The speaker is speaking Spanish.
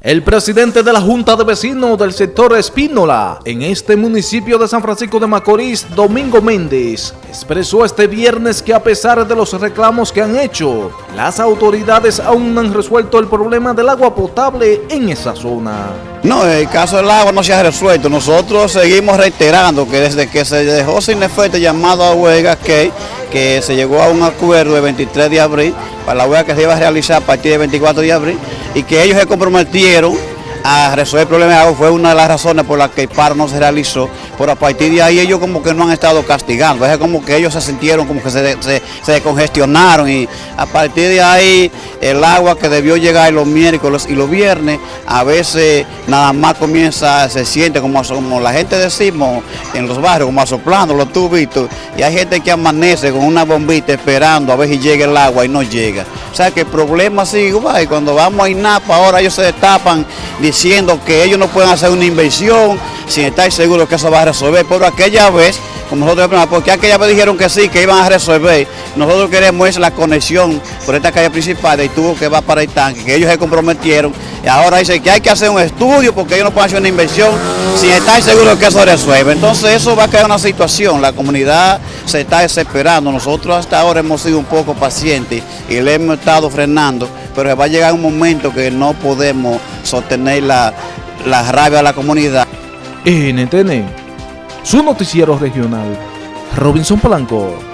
El presidente de la Junta de Vecinos del sector Espínola, en este municipio de San Francisco de Macorís, Domingo Méndez, expresó este viernes que a pesar de los reclamos que han hecho, las autoridades aún no han resuelto el problema del agua potable en esa zona. No, el caso del agua no se ha resuelto. Nosotros seguimos reiterando que desde que se dejó sin efecto llamado a huelga que, que se llegó a un acuerdo el 23 de abril para la huelga que se iba a realizar a partir del 24 de abril y que ellos se comprometieron a resolver el problema de agua fue una de las razones por las que el paro no se realizó, pero a partir de ahí ellos como que no han estado castigando, es como que ellos se sintieron como que se, se, se congestionaron y a partir de ahí el agua que debió llegar los miércoles y los viernes, a veces nada más comienza, se siente como, como la gente decimos en los barrios, como asoplando los tubitos, y hay gente que amanece con una bombita esperando a ver si llega el agua y no llega. O sea que el problema sigue, y cuando vamos a INAPA ahora ellos se destapan diciendo que ellos no pueden hacer una inversión sin estar seguros que eso va a resolver. Pero aquella vez, como nosotros, porque aquella vez dijeron que sí, que iban a resolver, nosotros queremos es la conexión por esta calle principal y tuvo que va para el tanque, que ellos se comprometieron y ahora dicen que hay que hacer un estudio porque ellos no pueden hacer una inversión sin estar seguros que eso resuelve. Entonces eso va a crear una situación, la comunidad se está desesperando, nosotros hasta ahora hemos sido un poco pacientes y le hemos estado frenando, pero va a llegar un momento que no podemos sostener la, la rabia a la comunidad. NTN, su noticiero regional, Robinson Polanco.